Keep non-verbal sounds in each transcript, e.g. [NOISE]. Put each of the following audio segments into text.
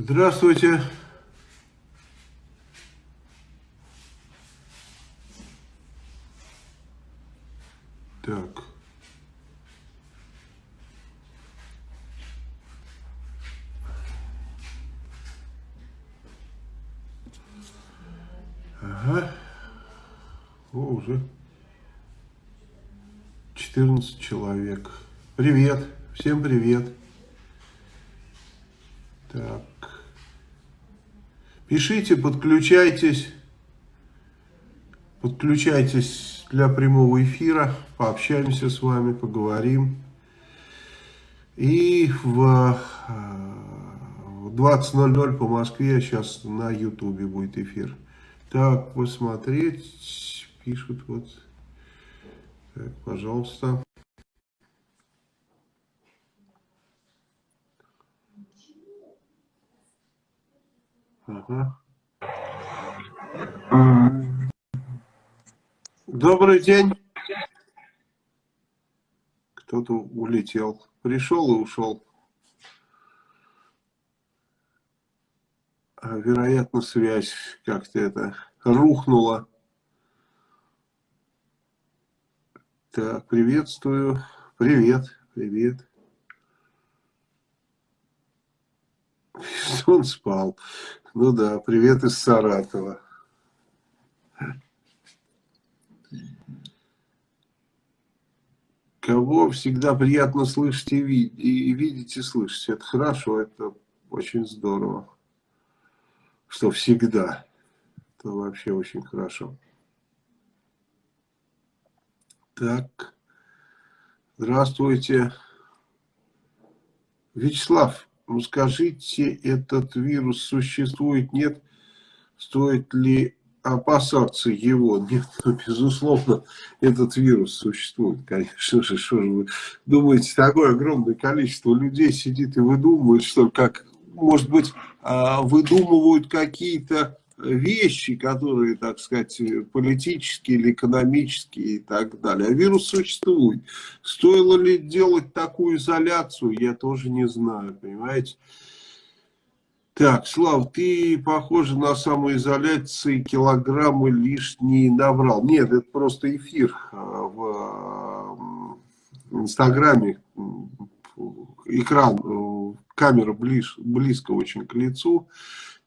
Здравствуйте. Так. Ага. О, уже 14 человек. Привет. Всем привет. Пишите, подключайтесь. Подключайтесь для прямого эфира. Пообщаемся с вами, поговорим. И в 20.00 по Москве сейчас на Ютубе будет эфир. Так, посмотреть. Пишут вот. Так, пожалуйста. Ага. Добрый день. Кто-то улетел. Пришел и ушел. А, вероятно, связь как-то это рухнула. Так, приветствую. Привет, привет. [LAUGHS] Он спал. Ну да, привет из Саратова. Кого всегда приятно слышать и, видеть, и видеть, и слышать. Это хорошо, это очень здорово. Что всегда. Это вообще очень хорошо. Так. Здравствуйте. Вячеслав, ну скажите, этот вирус существует, нет? Стоит ли опасаться его? Нет, ну, безусловно, этот вирус существует, конечно же. Что же вы думаете, такое огромное количество людей сидит и выдумывает, что как, может быть, а, выдумывают какие-то вещи, которые, так сказать, политические или экономические и так далее. А вирус существует. Стоило ли делать такую изоляцию, я тоже не знаю, понимаете. Так, Слав, ты, похоже, на самоизоляции килограммы лишние набрал. Нет, это просто эфир а, в Инстаграме. Экран, э, камера ближ, близко очень к лицу.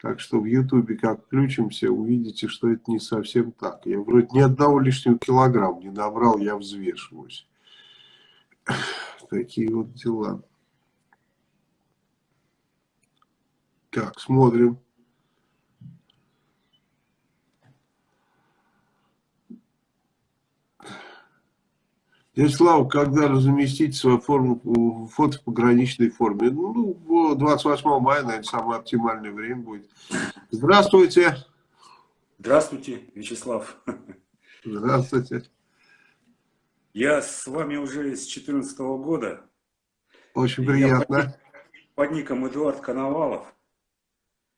Так что в Ютубе как включимся, увидите, что это не совсем так. Я вроде ни одного лишнего килограмма не набрал, я взвешиваюсь. [SIGHS] Такие вот дела. Так, смотрим. Ярослав, когда разместить свою форму, фото в пограничной форме? Ну, 28 мая, наверное, самое оптимальное время будет. Здравствуйте. Здравствуйте, Вячеслав. Здравствуйте. Я с вами уже с 2014 года. Очень приятно. Под, под ником Эдуард Коновалов.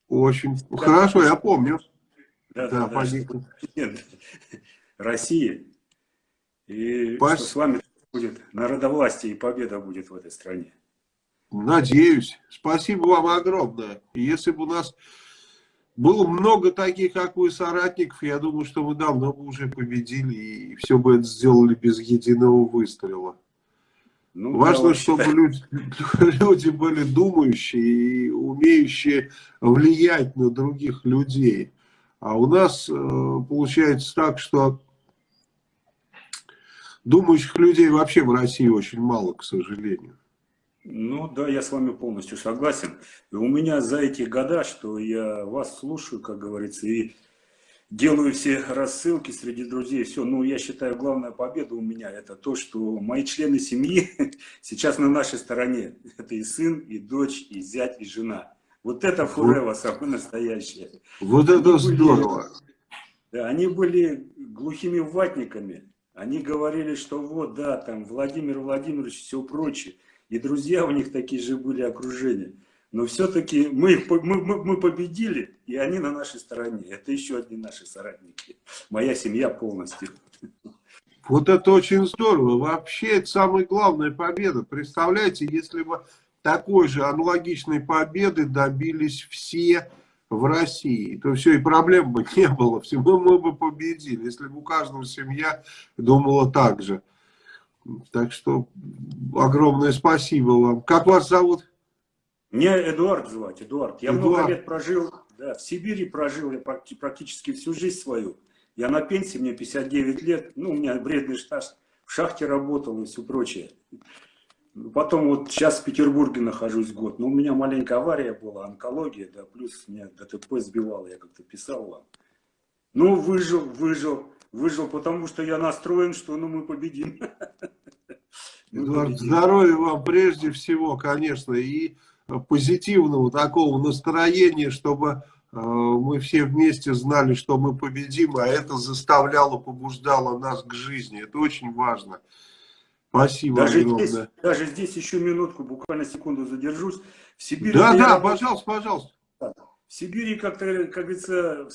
Очень да, хорошо, я помню. Да, да, да, да ником. России. И Пас... что с вами будет народовластие и победа будет в этой стране. Надеюсь. Спасибо вам огромное. Если бы у нас было много таких, как вы, соратников, я думаю, что мы давно бы уже победили и все бы это сделали без единого выстрела. Ну, Важно, да, чтобы люди, [LAUGHS] люди были думающие и умеющие влиять на других людей. А у нас э, получается так, что Думающих людей вообще в России очень мало, к сожалению. Ну да, я с вами полностью согласен. И у меня за эти года, что я вас слушаю, как говорится, и делаю все рассылки среди друзей, все. Ну, я считаю, главная победа у меня это то, что мои члены семьи [LAUGHS] сейчас на нашей стороне. Это и сын, и дочь, и зять, и жена. Вот это фурева самое настоящее. Вот они это были, здорово. Да, они были глухими ватниками. Они говорили, что вот, да, там Владимир Владимирович, все прочее. И друзья у них такие же были окружения. Но все-таки мы, мы, мы победили, и они на нашей стороне. Это еще одни наши соратники. Моя семья полностью. Вот это очень здорово. Вообще, это самая главная победа. Представляете, если бы такой же аналогичной победы добились все в России, то все, и проблем бы не было, все, мы, мы бы победили, если бы у каждого семья думала так же. Так что огромное спасибо вам. Как вас зовут? Меня Эдуард звать, Эдуард. Я Эдуард. много лет прожил, да, в Сибири прожил я практически всю жизнь свою. Я на пенсии, мне 59 лет, ну, у меня вредный стаж, в шахте работал и все прочее. Потом вот сейчас в Петербурге нахожусь год, но у меня маленькая авария была, онкология, да, плюс меня ДТП сбивало, я как-то писал вам. Ну, выжил, выжил, выжил, потому что я настроен, что ну, мы победим. Эдуард, здоровья вам прежде всего, конечно, и позитивного такого настроения, чтобы э, мы все вместе знали, что мы победим, а это заставляло, побуждало нас к жизни. Это очень важно. Спасибо даже огромное. Здесь, даже здесь еще минутку, буквально секунду задержусь. В Сибири да, да, я... пожалуйста, пожалуйста. В Сибири, как-то, как говорится,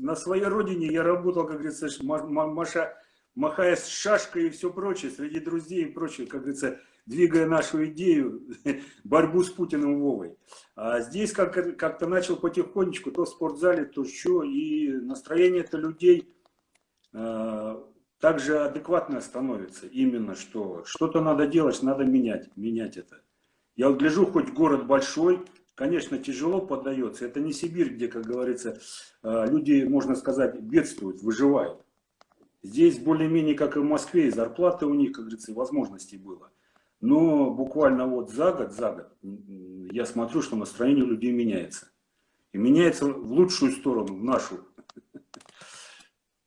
на своей родине я работал, как говорится, маша, махая с шашкой и все прочее, среди друзей и прочее, как говорится, двигая нашу идею, [LAUGHS] борьбу с Путиным Вовой. А здесь как-то как начал потихонечку, то в спортзале, то что, и настроение-то людей а, также адекватно становится. Именно что что-то надо делать, надо менять, менять это. Я вот гляжу, хоть город большой, конечно, тяжело поддается. Это не Сибирь, где, как говорится, э, люди, можно сказать, бедствуют, выживают. Здесь более-менее, как и в Москве, и зарплаты у них, как говорится, и возможностей было. Но буквально вот за год, за год, я смотрю, что настроение людей меняется. И меняется в лучшую сторону, в нашу. [LAUGHS]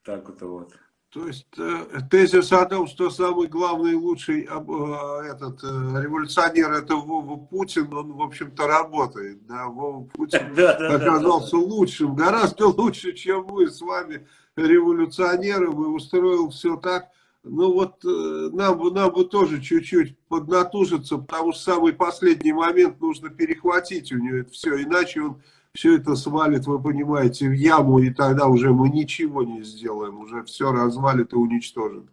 Так вот. вот. То есть э, тезис о том, что самый главный и лучший э, этот э, революционер это Вова Путин, он в общем-то работает. Да? Вова Путин [LAUGHS] оказался лучшим, гораздо лучше, чем мы с вами революционеры, и устроил все так. Ну вот нам, нам бы тоже чуть-чуть поднатужиться, потому что самый последний момент нужно перехватить у него это все, иначе он все это свалит, вы понимаете, в яму, и тогда уже мы ничего не сделаем, уже все развалит и уничтожит.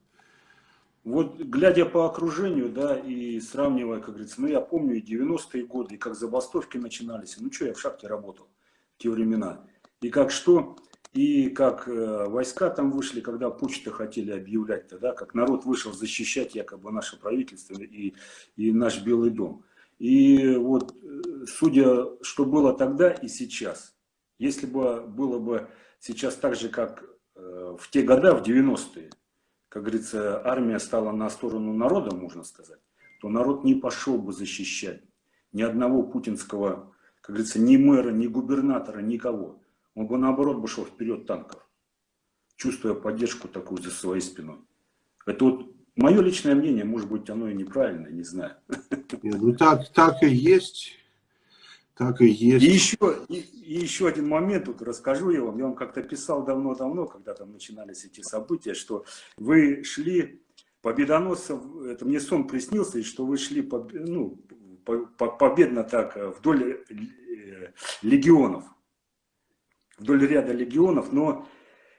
Вот глядя по окружению, да, и сравнивая, как говорится, ну я помню и 90-е годы, и как забастовки начинались, ну что, я в шахте работал в те времена, и как что, и как э, войска там вышли, когда почты хотели объявлять, тогда, как народ вышел защищать якобы наше правительство и, и наш Белый дом. И вот, э, судя, что было тогда и сейчас, если бы было бы сейчас так же, как э, в те года, в 90-е, как говорится, армия стала на сторону народа, можно сказать, то народ не пошел бы защищать ни одного путинского, как говорится, ни мэра, ни губернатора, никого. Он бы наоборот бы шел вперед танков, чувствуя поддержку такую за своей спиной. Это вот Мое личное мнение, может быть, оно и неправильное, не знаю. Нет, ну так, так и есть. Так и есть. И еще, и, и еще один момент, вот расскажу я вам. Я вам как-то писал давно-давно, когда там начинались эти события, что вы шли победоносцев, это мне сон приснился, и что вы шли по, ну, по, по, победно так э, вдоль э, легионов, вдоль ряда легионов, но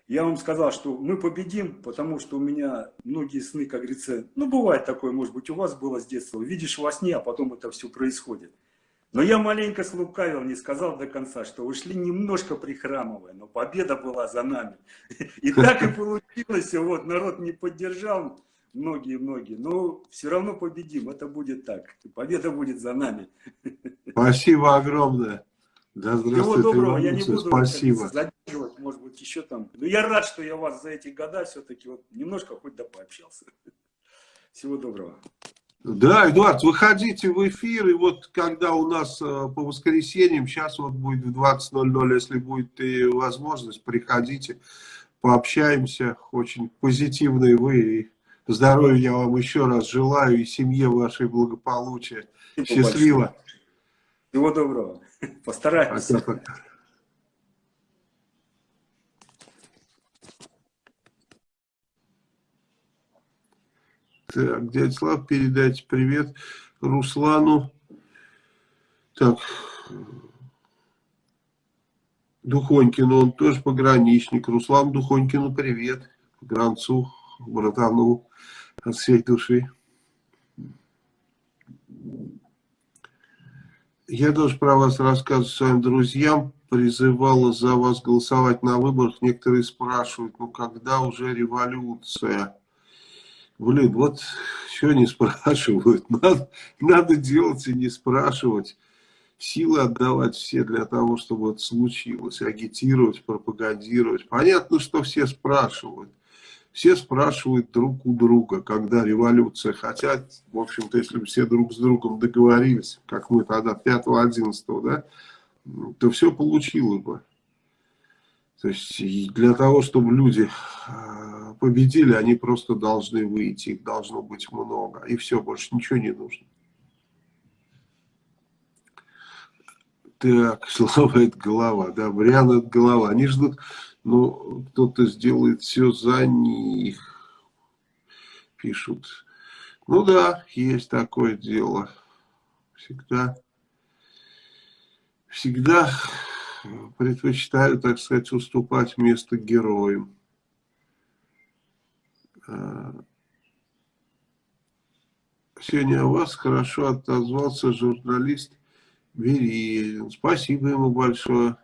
я вам сказал, что мы победим, потому что у меня многие сны, как говорится, ну бывает такое, может быть, у вас было с детства, видишь во сне, а потом это все происходит. Но я маленько слукавил, не сказал до конца, что ушли немножко прихрамывая, но победа была за нами. [LAUGHS] И так и получилось, вот, народ не поддержал, многие-многие, но все равно победим, это будет так, победа будет за нами. [LAUGHS] Спасибо огромное. Да, Всего доброго, я не буду Спасибо. задерживать, может быть, еще там. Но я рад, что я вас за эти года все-таки вот немножко хоть да пообщался. Всего доброго. Да, Эдуард, выходите в эфир, и вот когда у нас э, по воскресеньям, сейчас вот будет в 20.00, если будет и возможность, приходите, пообщаемся, очень позитивные вы, и здоровья я вам еще раз желаю, и семье вашей благополучия. Счастливо. Большое. Всего доброго. [LAUGHS] Постараюсь. Так, дядя Слав, передайте привет Руслану. Так, Духонькину, он тоже пограничник. Руслан Духонькину привет. Гранцу, братану от всей души. Я тоже про вас рассказываю своим друзьям, призывала за вас голосовать на выборах. Некоторые спрашивают, ну когда уже революция? Блин, вот что не спрашивают. [LAUGHS] Надо, надо делать и не спрашивать. Силы отдавать все для того, чтобы это случилось. Агитировать, пропагандировать. Понятно, что все спрашивают. Все спрашивают друг у друга, когда революция. Хотя, в общем-то, если бы все друг с другом договорились, как мы тогда 5-11, да, то все получилось бы. То есть для того, чтобы люди а, победили, они просто должны выйти, их должно быть много. И все, больше ничего не нужно. Так, [LAUGHS] слава это голова, да, Бриан это голова. Они ждут, но кто-то сделает все за них, пишут. Ну да, есть такое дело. Всегда, всегда предпочитаю, так сказать, уступать место героям. А, сегодня о вас хорошо отозвался журналист Верин. Спасибо ему большое.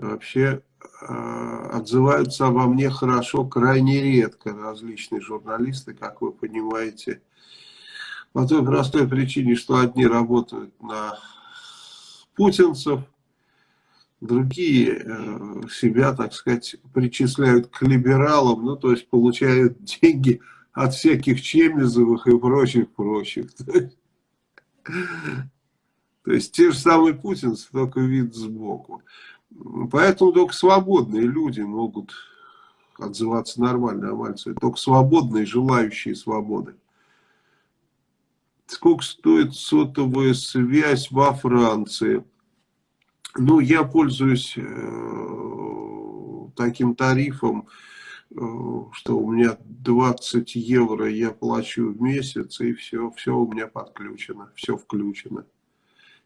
Вообще а, отзываются обо мне хорошо крайне редко различные журналисты, как вы понимаете. По той простой причине, что одни работают на путинцев, другие э, себя, так сказать, причисляют к либералам, ну, то есть получают [LAUGHS] деньги от всяких Чемизовых и прочих-прочих. [LAUGHS] То есть те же самые путинцы, только вид сбоку. Поэтому только свободные люди могут отзываться нормально о Мальцеве. Только свободные, желающие свободы. Сколько стоит сотовая связь во Франции? Ну, я пользуюсь э, таким тарифом, э, что у меня 20 евро я плачу в месяц, и все, все у меня подключено, все включено.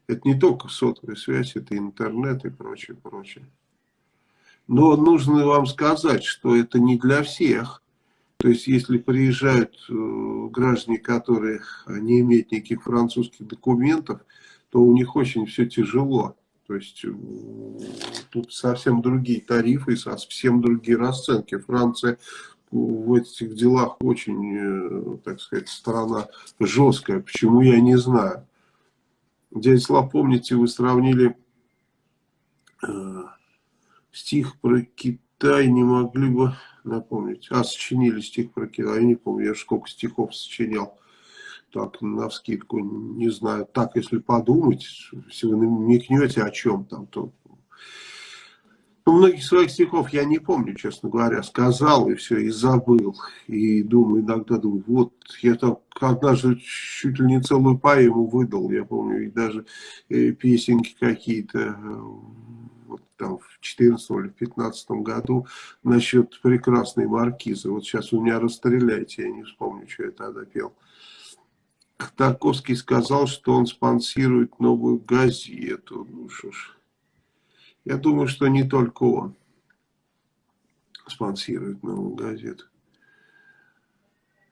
Это не только сотовая связь, это интернет и прочее, прочее. Но нужно вам сказать, что это не для всех. То есть, если приезжают э, граждане, которые не имеют никаких французских документов, то у них очень все тяжело. То есть, э, тут совсем другие тарифы, совсем другие расценки. Франция в этих делах очень, э, так сказать, страна жесткая. Почему, я не знаю. Дядя помните, вы сравнили э, стих про Китай, не могли бы напомнить. А, сочинили стих про Китай, я не помню, я сколько стихов сочинял. Так, на вскидку, не знаю. Так, если подумать, если вы намекнете о чем там, то... Ну, многих своих стихов я не помню, честно говоря. Сказал и все, и забыл. И думаю, иногда думаю, вот, я там однажды чуть ли не целую поэму выдал. Я помню, и даже э, песенки какие-то э, там, в 14 или 15 году насчет прекрасной маркизы. Вот сейчас у меня расстреляйте, я не вспомню, что я тогда пел. Тарковский сказал, что он спонсирует новую газету. Ну что ж, я думаю, что не только он спонсирует новую газету.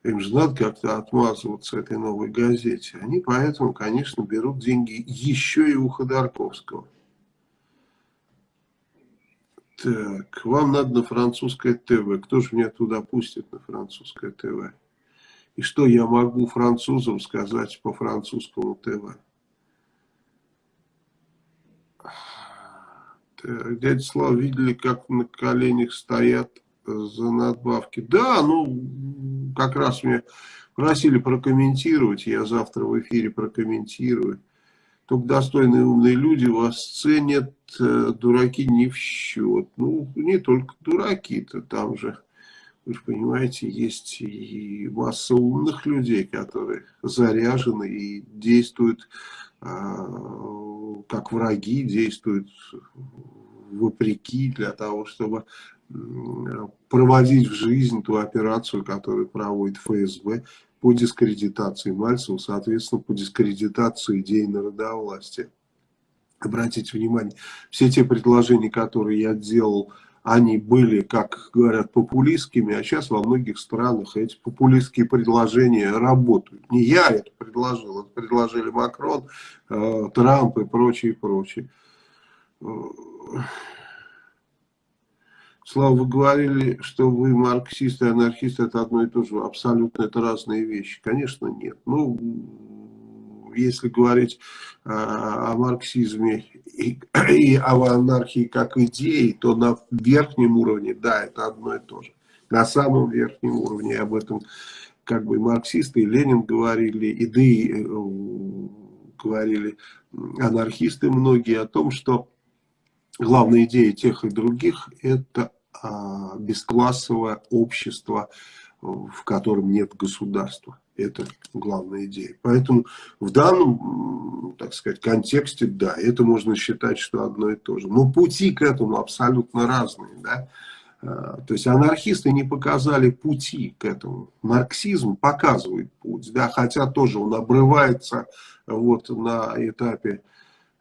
Им же надо как-то отмазываться этой новой газете. Они поэтому, конечно, берут деньги еще и у Ходорковского. Так, вам надо на французское ТВ. Кто же меня туда пустит на французское ТВ? И что я могу французам сказать по французскому ТВ? Дядя Слава, видели, как на коленях стоят за надбавки? Да, ну, как раз меня просили прокомментировать. Я завтра в эфире прокомментирую. Только достойные умные люди вас ценят, э, дураки не в счет. Ну, не только дураки-то, там же, вы же понимаете, есть и масса умных людей, которые заряжены и действуют как враги, действуют вопреки для того, чтобы проводить в жизнь ту операцию, которую проводит ФСБ по дискредитации Мальцева, соответственно, по дискредитации идей народовластия. Обратите внимание, все те предложения, которые я делал они были, как говорят, популистскими, а сейчас во многих странах эти популистские предложения работают. Не я это предложил, это предложили Макрон, э, Трамп и прочее, прочее. Слава, вы говорили, что вы марксисты и анархисты, это одно и то же. Абсолютно это разные вещи. Конечно, нет. Ну, если говорить э, о марксизме и, [CLEARS THROAT] и о анархии как идее, то на верхнем уровне, да, это одно и то же. На самом верхнем уровне об этом как бы марксисты и Ленин говорили, и да и э, говорили анархисты многие о том, что главная идея тех и других это а, бесклассовое общество, в котором нет государства. Это главная идея. Поэтому в данном, так сказать, контексте, да, это можно считать, что одно и то же. Но пути к этому абсолютно разные, да. А, то есть анархисты не показали пути к этому. Марксизм показывает путь, да, хотя тоже он обрывается вот на этапе,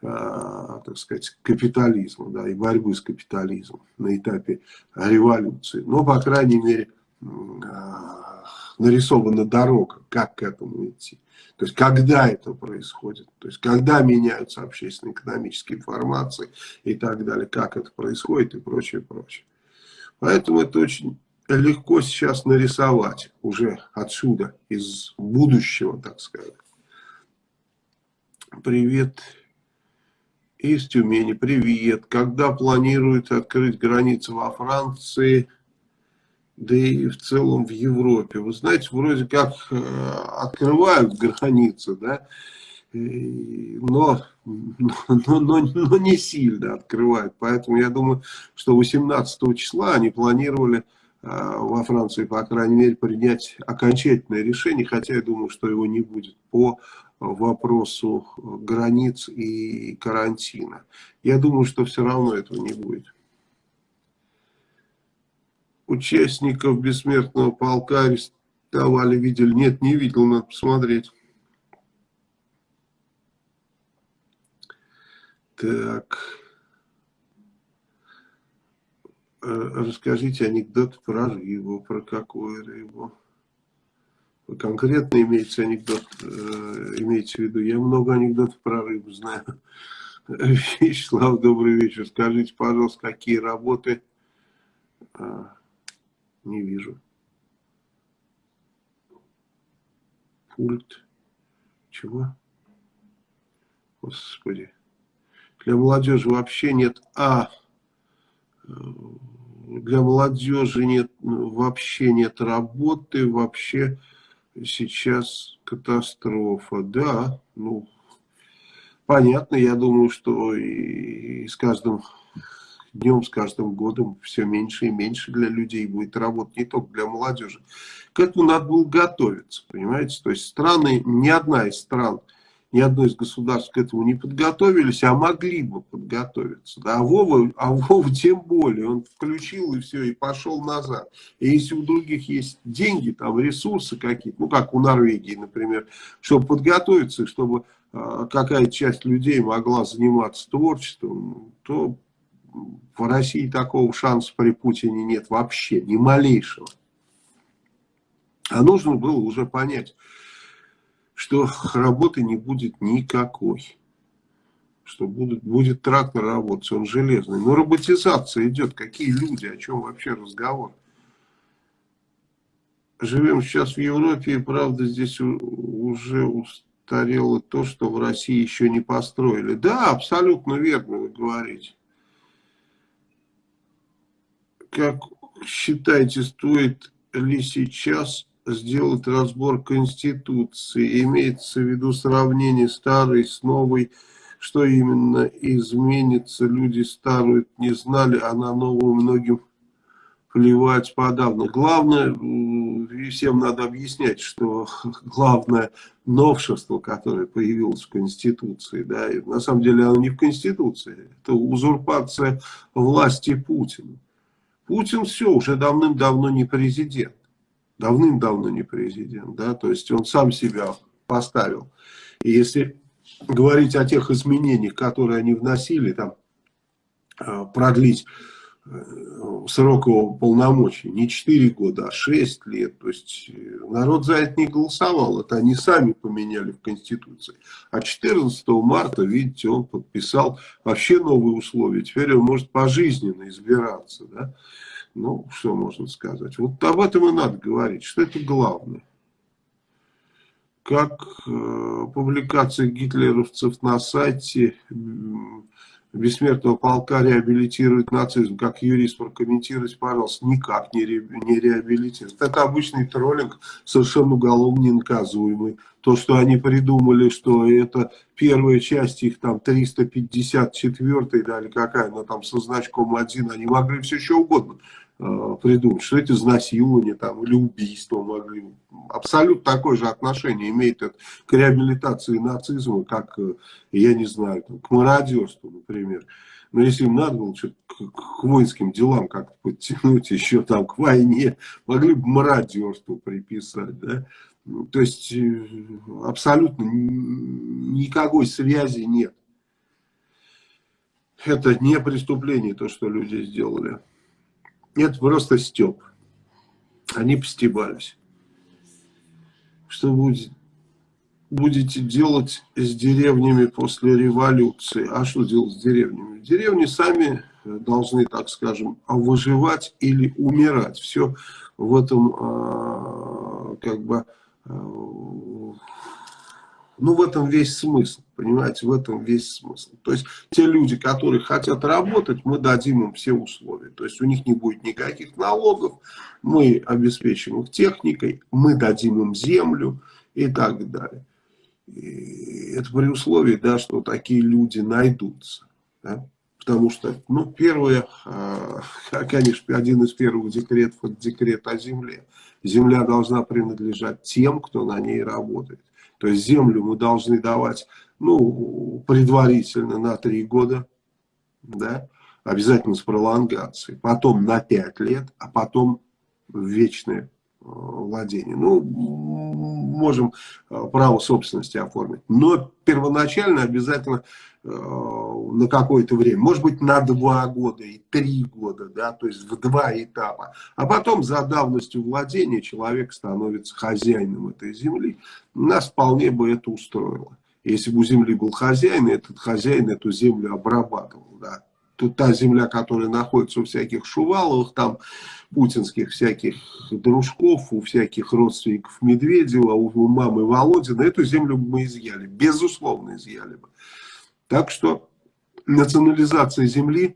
э, так сказать, капитализма, да, и борьбы с капитализмом, на этапе революции. Но, по крайней мере, нарисована дорога, как к этому идти. То есть, когда это происходит, то есть, когда меняются общественно-экономические формации и так далее, как это происходит и прочее, прочее. Поэтому это очень легко сейчас нарисовать уже отсюда, из будущего, так сказать. Привет из Тюмени, привет. Когда планируют открыть границы во Франции, да и в целом в Европе? Вы знаете, вроде как э, открывают границы, да, но, но, но, но не сильно открывают. Поэтому я думаю, что 18 числа они планировали Э, во Франции, по крайней мере, принять окончательное решение, хотя я думаю, что его не будет по вопросу границ и карантина. Я думаю, что все равно этого не будет. Участников бессмертного полка арестовали, видели? Нет, не видел, надо посмотреть. Так... Э, расскажите анекдот про рыбу, про какую рыбу. Конкретно имеется анекдот, э, имеется в виду. Я много анекдотов про рыбу знаю. [LAUGHS] Вячеслав, добрый вечер. Скажите, пожалуйста, какие работы... Не вижу. Пульт. Чего? Господи. Для молодежи вообще нет... А, для молодежи нет, вообще нет работы, вообще сейчас катастрофа. Да, ну, понятно, я думаю, что и с каждым днем, с каждым годом все меньше и меньше для людей будет работать, не только для молодежи. К этому надо было готовиться, понимаете? То есть страны, ни одна из стран ни одно из государств к этому не подготовились, а могли бы подготовиться. Да? А, Вова, а Вова тем более, он включил и все, и пошел назад. И если у других есть деньги, там ресурсы какие-то, ну как у Норвегии, например, чтобы подготовиться, чтобы э, какая-то часть людей могла заниматься творчеством, то в России такого шанса при Путине нет вообще, ни малейшего. А нужно было уже понять, что работы не будет никакой. Что будет, будет трактор работать, он железный. Но роботизация идет. Какие люди, о чем вообще разговор? Живем сейчас в Европе, и правда здесь уже устарело то, что в России еще не построили. Да, абсолютно верно вы говорите. Как считаете, стоит ли сейчас сделать разбор Конституции. Имеется в виду сравнение старой с новой, что именно изменится. Люди старую не знали, а на новую многим плевать подавно. Главное, всем надо объяснять, что [LAUGHS] главное новшество, которое появилось в Конституции, да, на самом деле оно не в Конституции, это узурпация власти Путина. Путин все, уже давным-давно не президент давным-давно не президент, да, то есть он сам себя поставил. И если говорить о тех изменениях, которые они вносили, там, а, продлить э, срок его полномочий не 4 года, а 6 лет. То есть э, народ за это не голосовал, это они сами поменяли в Конституции. А 14 марта, видите, он подписал вообще новые условия. Теперь он может пожизненно избираться. Да? Ну, что можно сказать. Вот об этом и надо говорить, что это главное как э, публикация гитлеровцев на сайте бессмертного полка реабилитирует нацизм. Как юрист прокомментируйте, пожалуйста, никак не, ре, не реабилитирует. Это обычный троллинг, совершенно уголовно ненаказуемый. То, что они придумали, что это первая часть их там 354 да, или какая она там со значком 1, они могли все что угодно придумать, что это изнасилование там, или убийство могли. Абсолютно такое же отношение имеет это к реабилитации нацизма, как, э, я не знаю, там, к мародерству, например. Но если им надо было что-то к, воинским делам как-то подтянуть, [LAUGHS] еще там к войне, могли бы мародерство приписать, да. То есть э, абсолютно никакой связи нет. Это не преступление, то, что люди сделали. Это просто степ. Они постебались. Что будет, будете делать с деревнями после революции? А что делать с деревнями? Деревни сами должны, так скажем, выживать или умирать. Все в этом а, как бы а, ну, в этом весь смысл, понимаете, в этом весь смысл. То есть, те люди, которые хотят работать, мы дадим им все условия. То есть, у них не будет никаких налогов, мы обеспечим их техникой, мы дадим им землю и так далее. И это при условии, да, что такие люди найдутся. Да? Потому что, ну, первое, а, [LAUGHS] конечно, один из первых декретов, это декрет о земле. Земля должна принадлежать тем, кто на ней работает. То есть землю мы должны давать, ну, предварительно на три года, да, обязательно с пролонгацией, потом на пять лет, а потом вечное э, владение. Ну, можем э, право собственности оформить. Но первоначально обязательно на какое-то время. Может быть, на два года и три года, да, то есть в два этапа. А потом за давностью владения человек становится хозяином этой земли. Нас вполне бы это устроило. Если бы у земли был хозяин, этот хозяин эту землю обрабатывал, да. Тут та земля, которая находится у всяких Шуваловых, там, путинских всяких дружков, у всяких родственников Медведева, у мамы Володина, эту землю мы изъяли, безусловно изъяли бы. Так что национализация земли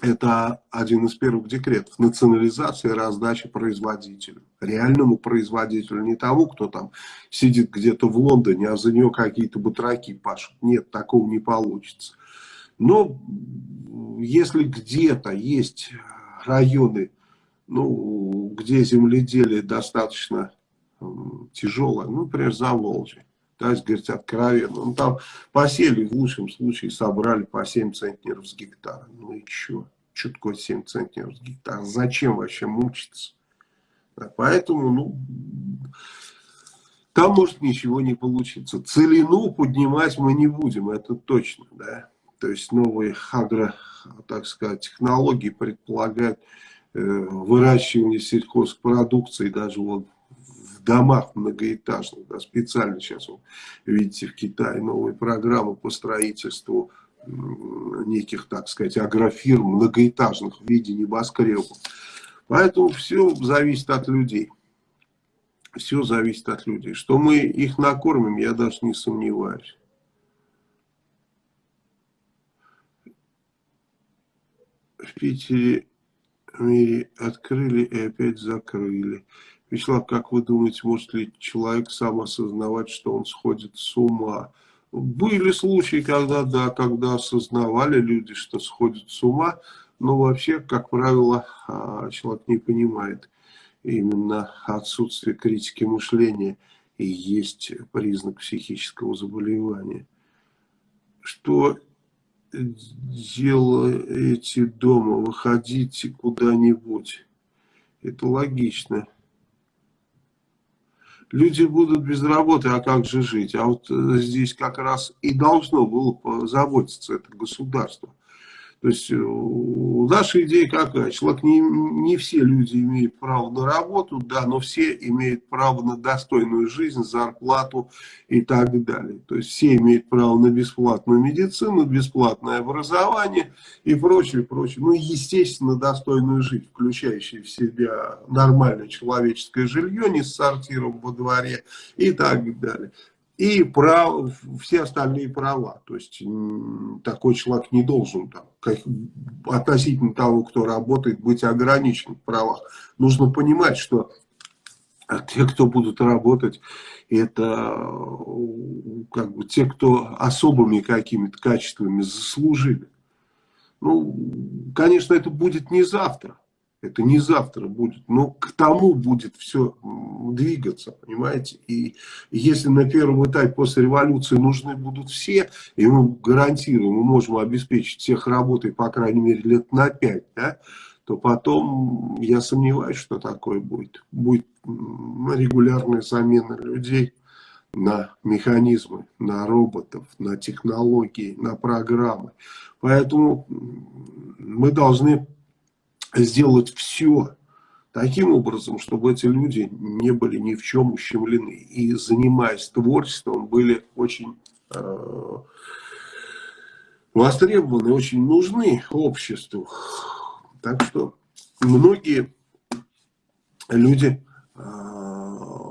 это один из первых декретов. Национализация и раздача производителю. Реальному производителю. Не тому, кто там сидит где-то в Лондоне, а за нее какие-то батраки пашут. Нет, такого не получится. Но если где-то есть районы, ну, где земледелие достаточно тяжелое, ну, например, Заволжье, если говорить откровенно, ну, там посели в лучшем случае, собрали по 7 центнеров с гектара. Ну и? Что такое 7 центнеров с гектара? Зачем вообще мучиться? Да, поэтому, ну, там может ничего не получиться. Целину поднимать мы не будем, это точно, да. То есть новые агро, так сказать, технологии предполагают э, выращивание сельхозпродукции даже вот домах многоэтажных. Да, специально сейчас, вы видите, в Китае новые программы по строительству неких, так сказать, агрофирм многоэтажных в виде небоскребов. Поэтому все зависит от людей. Все зависит от людей. Что мы их накормим, я даже не сомневаюсь. в Питере мире открыли и опять закрыли. Вячеслав, как вы думаете, может ли человек сам осознавать, что он сходит с ума? Были случаи, когда, да, когда осознавали люди, что сходят с ума, но вообще, как правило, а, человек не понимает именно отсутствие критики мышления и есть признак психического заболевания. Что делаете дома, выходите куда-нибудь. Это логично. Люди будут без работы, а как же жить? А вот э, здесь как раз и должно было позаботиться это государство. То есть э, наша идея какая? Человек не, не все люди имеют право на работу, да, но все имеют право на достойную жизнь, зарплату и так далее. То есть все имеют право на бесплатную медицину, бесплатное образование и прочее, прочее. Ну естественно достойную жизнь, включающую в себя нормальное человеческое жилье, не с сортиром во дворе и так далее и прав, все остальные права. То есть такой человек не должен там, как, относительно того, кто работает, быть ограничен в правах. Нужно понимать, что те, кто будут работать, это как бы те, кто особыми какими-то качествами заслужили. Ну, конечно, это будет не завтра. Это не завтра будет, но к тому будет все двигаться, понимаете? И если на первом этапе после революции нужны будут все, и мы гарантируем, мы можем обеспечить всех работой, по крайней мере, лет на пять, да, то потом я сомневаюсь, что такое будет. Будет регулярная замена людей на механизмы, на роботов, на технологии, на программы. Поэтому мы должны сделать все таким образом, чтобы эти люди не были ни в чем ущемлены. И занимаясь творчеством, были очень э, востребованы, очень нужны обществу. Так что многие люди э,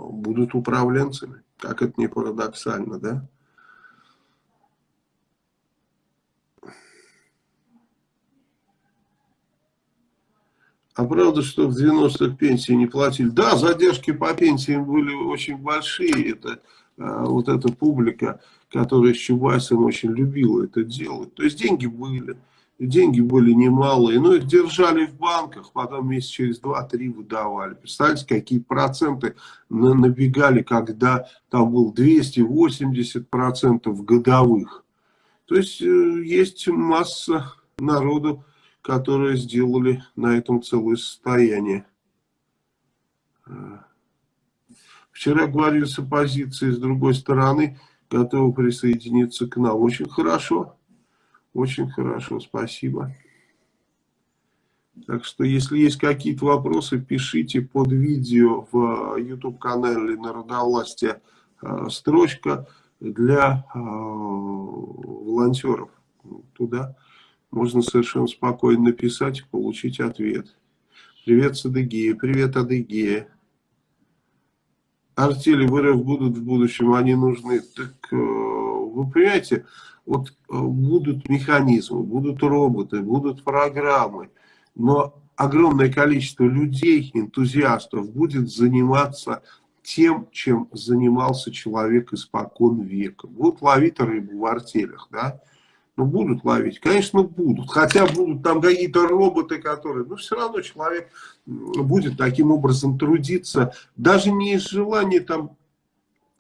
будут управленцами, как это не парадоксально, да? А правда, что в 90-х пенсии не платили? Да, задержки по пенсиям были очень большие. Это а, вот эта публика, которая с Чубайсом очень любила это делать. То есть деньги были, деньги были немалые, но их держали в банках, потом месяц через 2-3 выдавали. Представляете, какие проценты набегали, когда там был 280% годовых. То есть э, есть масса народу, которые сделали на этом целое состояние. Вчера говорили с оппозицией, с другой стороны, готовы присоединиться к нам. Очень хорошо, очень хорошо, спасибо. Так что, если есть какие-то вопросы, пишите под видео в YouTube-канале Народовластия э, строчка для э, волонтеров. Туда можно совершенно спокойно написать и получить ответ. Привет с Адыгея, привет Адыгея. Артели в будут в будущем, они нужны. Так э, вы понимаете, вот э, будут механизмы, будут роботы, будут программы, но огромное количество людей, энтузиастов будет заниматься тем, чем занимался человек испокон века. Будут ловить рыбу в артелях, да, ну, будут ловить? Конечно, будут. Хотя будут там какие-то роботы, которые... Но все равно человек будет таким образом трудиться. Даже не из желания там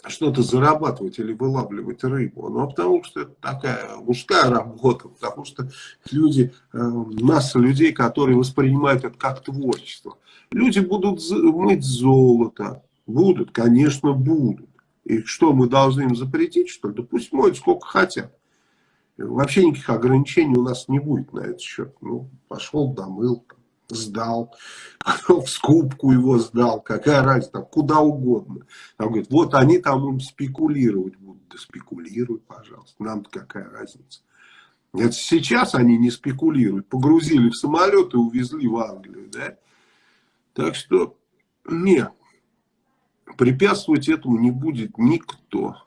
что-то зарабатывать или вылавливать рыбу. Но потому что это такая мужская работа. Потому что люди, э, масса людей, которые воспринимают это как творчество. Люди будут мыть золото. Будут, конечно, будут. И что, мы должны им запретить, что ли? Да пусть моют сколько хотят. Вообще никаких ограничений у нас не будет на этот счет. Ну, пошел, домыл, сдал, [LAUGHS] в скупку его сдал, какая разница, куда угодно. Там говорит, вот они там им спекулировать будут. Да спекулируй, пожалуйста, нам какая разница. Это сейчас они не спекулируют, погрузили в самолет и увезли в Англию, да. Так что, нет, препятствовать этому не будет никто.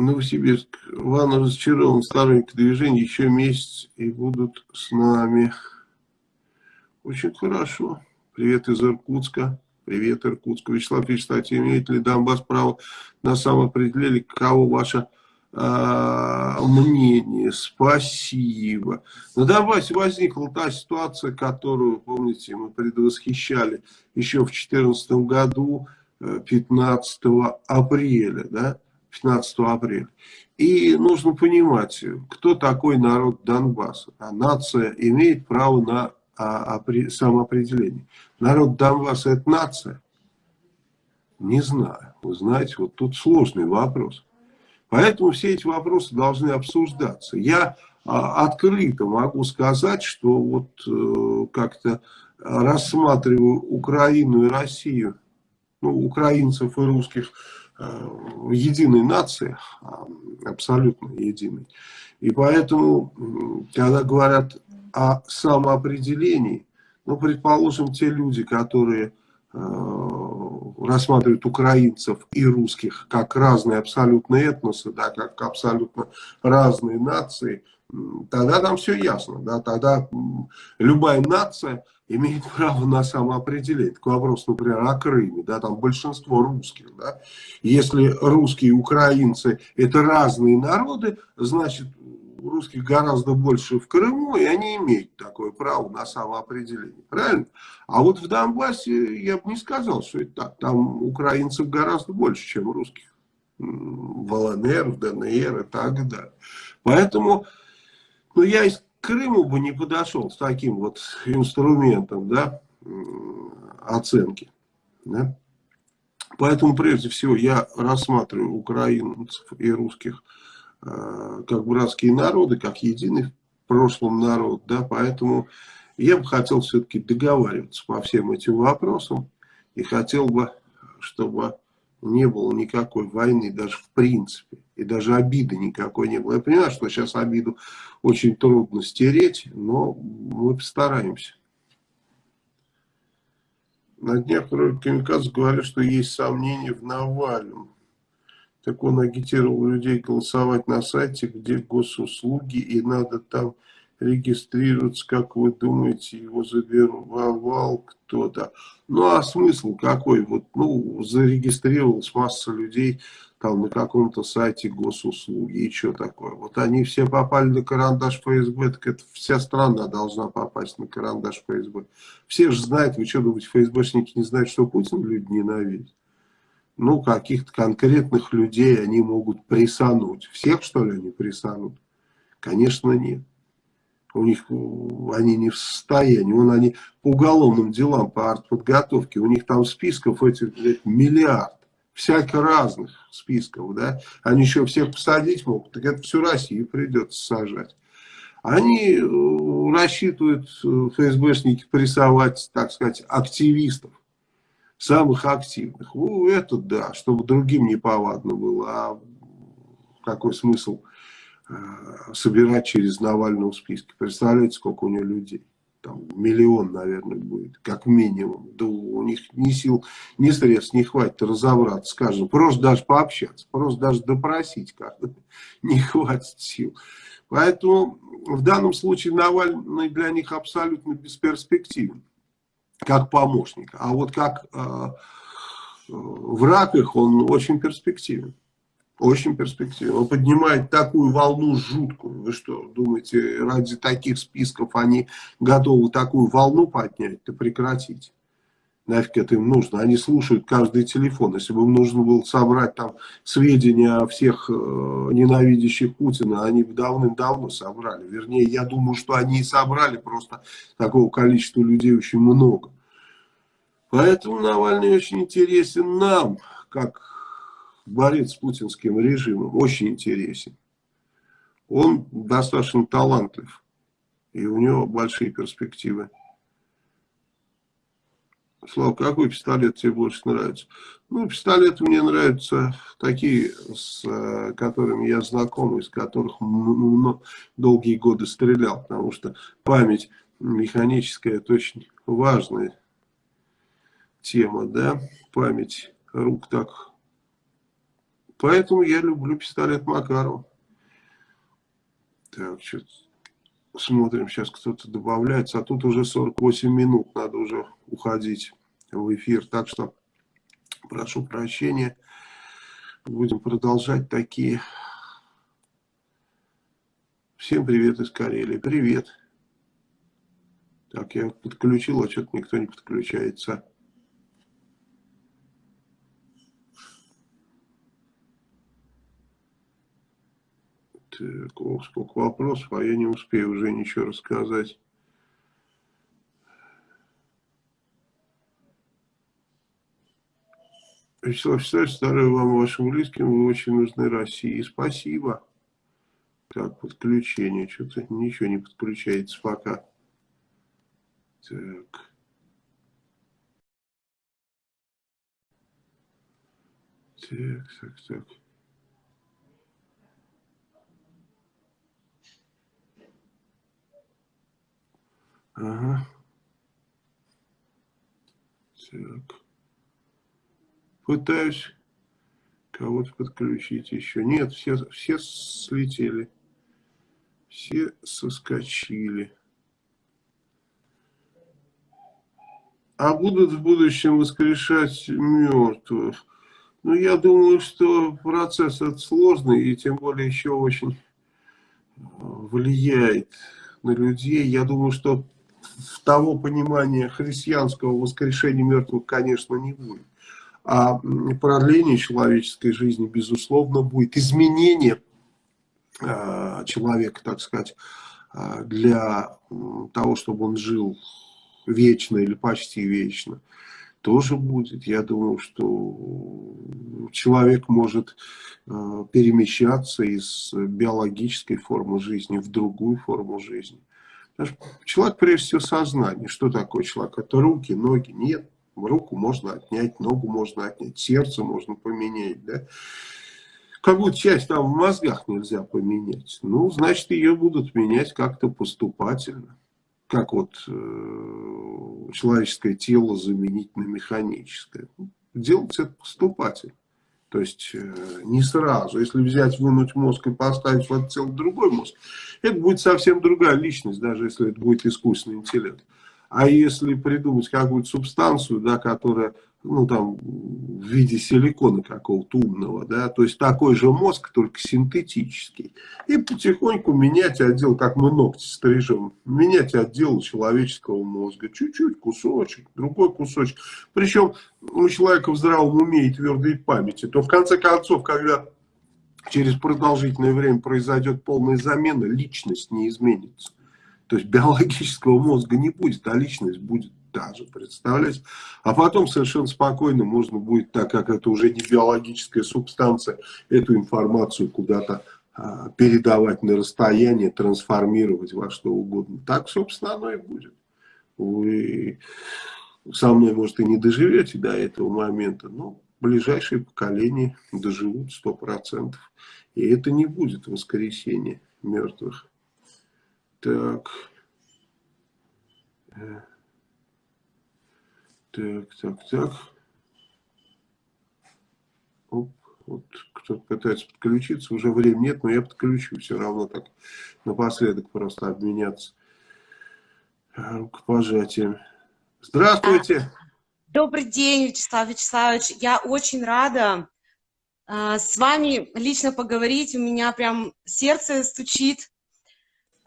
Новосибирск. Ван разочарован сторонники движения еще месяц и будут с нами. Очень хорошо. Привет из Иркутска. Привет, Иркутск. Вячеслав Вячеславович, имеет ли Донбасс право на самоопределение? Кого ваше а, мнение? Спасибо. На Донбассе возникла та ситуация, которую, помните, мы предвосхищали еще в 2014 году, 15 э, апреля, да? 15 апреля. И нужно понимать, кто такой народ Донбасса. А нация имеет право на а, самоопределение. Народ Донбасса это нация? Не знаю. Вы знаете, вот тут сложный вопрос. Поэтому все эти вопросы должны обсуждаться. Я а, открыто могу сказать, что вот э, как-то рассматриваю Украину и Россию, ну, украинцев и русских единой нации, а, абсолютно единой. И поэтому, когда говорят о самоопределении, ну, предположим, те люди, которые рассматривают украинцев и русских как разные абсолютно этносы, да, как абсолютно разные нации, тогда там все ясно. Да, тогда любая нация имеет право на самоопределение. Такой вопрос, например, о Крыме, да, там большинство русских, да. Если русские и украинцы это разные народы, значит русских гораздо больше в Крыму, и они имеют такое право на самоопределение. Правильно? А вот в Донбассе я бы не сказал, что это так. Там украинцев гораздо больше, чем русских. В ЛНР, в ДНР и так далее. Поэтому ну, я из Крыма бы не подошел с таким вот инструментом да, оценки. Да? Поэтому, прежде всего, я рассматриваю украинцев и русских как братские народы, как единый в прошлом народ, да, поэтому я бы хотел все-таки договариваться по всем этим вопросам и хотел бы, чтобы не было никакой войны, даже в принципе, и даже обиды никакой не было. Я понимаю, что сейчас обиду очень трудно стереть, но мы постараемся. На днях Камикадзе говорят, что есть сомнения в Навальном так он агитировал людей голосовать на сайте, где госуслуги, и надо там регистрироваться, как вы думаете, его забировал кто-то. Ну, а смысл какой? Вот, ну, зарегистрировалась масса людей там на каком-то сайте госуслуги, и что такое? Вот они все попали на карандаш ФСБ, так это вся страна должна попасть на карандаш ФСБ. Все же знают, вы что думаете, ФСБшники не знают, что Путин люди ненавидит? Ну, каких-то конкретных людей они могут прессануть. Всех, что ли, они прессанут? Конечно, нет. У них, они не в состоянии, вон они по уголовным делам, по артподготовке, у них там списков этих миллиард, всяких разных списков, да, они еще всех посадить могут, так это всю Россию придется сажать. Они э, рассчитывают, э, ФСБшники, прессовать, так сказать, активистов самых активных. Ну, это да, чтобы другим не повадно было. А какой смысл э, собирать через Навального списки? Представляете, сколько у него людей? Там миллион, наверное, будет, как минимум. Да у них ни сил, ни средств не хватит разобраться, скажем, просто даже пообщаться, просто даже допросить как-то [LAUGHS] не хватит сил. Поэтому в данном случае Навальный для них абсолютно бесперспективен как помощник. А вот как э, враг их, он очень перспективен. Очень перспективен. Он поднимает такую волну жуткую. Вы что, думаете, ради таких списков они готовы такую волну поднять? Да прекратите нафиг это им нужно. Они слушают каждый телефон. Если бы им нужно было собрать там сведения о всех э, ненавидящих Путина, они бы давным-давно собрали. Вернее, я думаю, что они и собрали, просто такого количества людей очень много. Поэтому Навальный очень интересен нам, как борец с путинским режимом. Очень интересен. Он достаточно талантлив. И у него большие перспективы. Слава, какой пистолет тебе больше нравится? Ну, пистолеты мне нравятся такие, с э, которыми я знаком, из которых долгие годы стрелял, потому что память механическая, это очень важная тема, да, память рук так. Поэтому я люблю пистолет Макарова. Так, что смотрим, сейчас кто-то добавляется, а тут уже 48 минут, надо уже уходить в эфир. Так что прошу прощения, будем продолжать такие. Всем привет из Карелии. Привет. Так, я подключил, а что-то никто не подключается. Так, ох, сколько вопросов, а я не успею уже ничего рассказать. Вячеслав Вячеславович, здоровья вам и вашим близким, вы очень нужны России. Спасибо. Так, подключение, что-то ничего не подключается пока. Так. Так, так, так. Ага. Так. Пытаюсь кого-то подключить еще. Нет, все, все слетели. Все соскочили. А будут в будущем воскрешать мертвых? Ну, я думаю, что процесс этот сложный и тем более еще очень влияет на людей. Я думаю, что того понимания христианского воскрешения мертвых, конечно, не будет а продление человеческой жизни, безусловно, будет. Изменение а, человека, так сказать, а, для того, чтобы он жил вечно или почти вечно, тоже будет. Я думаю, что человек может а, перемещаться из биологической формы жизни в другую форму жизни. Человек, прежде всего, сознание. Что такое человек? Это руки, ноги? Нет руку можно отнять, ногу можно отнять, сердце можно поменять, да. Какую-то часть там в мозгах нельзя поменять. Ну, значит, ее будут менять как-то поступательно. Как вот э, человеческое тело заменить на механическое. Делать это поступательно. То есть э, не сразу. Если взять, вынуть мозг и поставить в это тело другой мозг, это будет совсем другая личность, даже если это будет искусственный интеллект. А если придумать какую-то субстанцию, да, которая, ну, там, в виде силикона какого-то умного, да, то есть такой же мозг, только синтетический, и потихоньку менять отдел, как мы ногти стрижем, менять отдел человеческого мозга, чуть-чуть, кусочек, другой кусочек. Причем у человека в здравом уме и твердой памяти, то в конце концов, когда через продолжительное время произойдет полная замена, личность не изменится. То есть биологического мозга не будет, а личность будет та же, представляете? А потом совершенно спокойно можно будет, так как это уже не биологическая субстанция, эту информацию куда-то а, передавать на расстояние, трансформировать во что угодно. Так, собственно, оно и будет. Вы со мной, может, и не доживете до этого момента, но ближайшие поколения доживут 100%. И это не будет воскресенье мертвых. Так. Э. Так, так, так. Оп, вот кто-то пытается подключиться, уже времени нет, но я подключу все равно так напоследок просто обменяться э, рукопожатием. Здравствуйте! Добрый день, Вячеслав Вячеславович. Я очень рада э, с вами лично поговорить. У меня прям сердце стучит.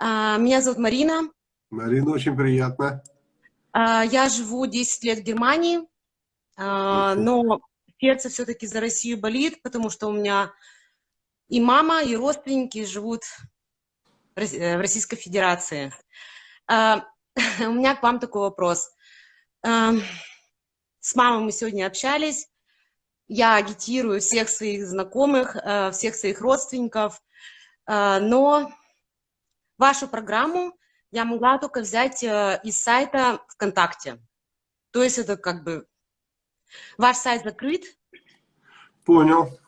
А, меня зовут Марина. Марина, очень приятно. А, я живу 10 лет в Германии, а, но сердце все-таки за Россию болит, потому что у меня и мама, и родственники живут в э, Российской Федерации. [LAUGHS] У меня к вам такой вопрос. С мамой мы сегодня общались. Я агитирую всех своих знакомых, э, всех своих родственников, но Вашу программу я могла только взять э, из сайта ВКонтакте. То есть это как бы ваш сайт закрыт. Понял.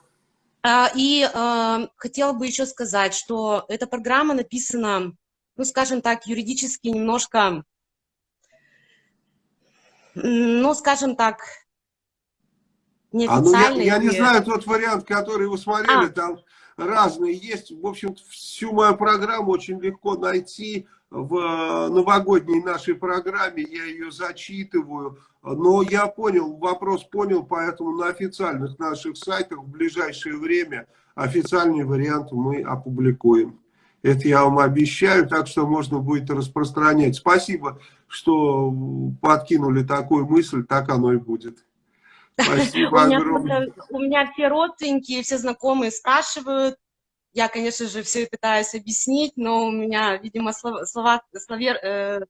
А, и э, хотела бы еще сказать, что эта программа написана, ну, скажем так, юридически немножко, ну, скажем так, неофициально. А, ну, я, я не знаю тот вариант, который вы смотрели, а. там разные есть. В общем, всю мою программу очень легко найти в э, новогодней нашей программе. Я ее зачитываю. Но я понял, вопрос понял, поэтому на официальных наших сайтах в ближайшее время официальный вариант мы опубликуем. Это я вам обещаю, так что можно будет распространять. Спасибо, что подкинули такую мысль, так оно и будет. Спасибо у, меня, у меня все родственники, все знакомые спрашивают. Я, конечно же, все пытаюсь объяснить, но у меня, видимо, слова, словер, э,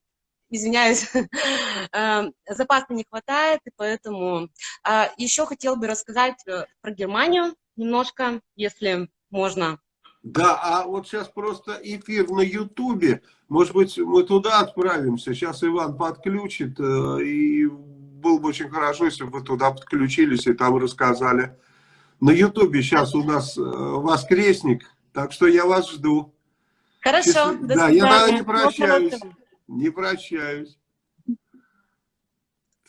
извиняюсь, [LAUGHS] э, запаса не хватает, и поэтому а, еще хотел бы рассказать э, про Германию немножко, если можно. Да, а вот сейчас просто эфир на Ютубе, может быть, мы туда отправимся, сейчас Иван подключит, э, и было бы очень хорошо, если бы вы туда подключились и там рассказали. На Ютубе сейчас у нас воскресник, так что я вас жду. Хорошо, Счастлив... до Да, свидания. я не прощаюсь. Не прощаюсь.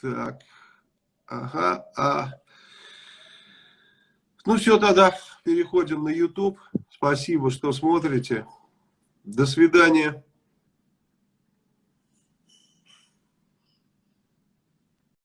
Так. Ага. А... Ну все, тогда переходим на YouTube. Спасибо, что смотрите. До свидания.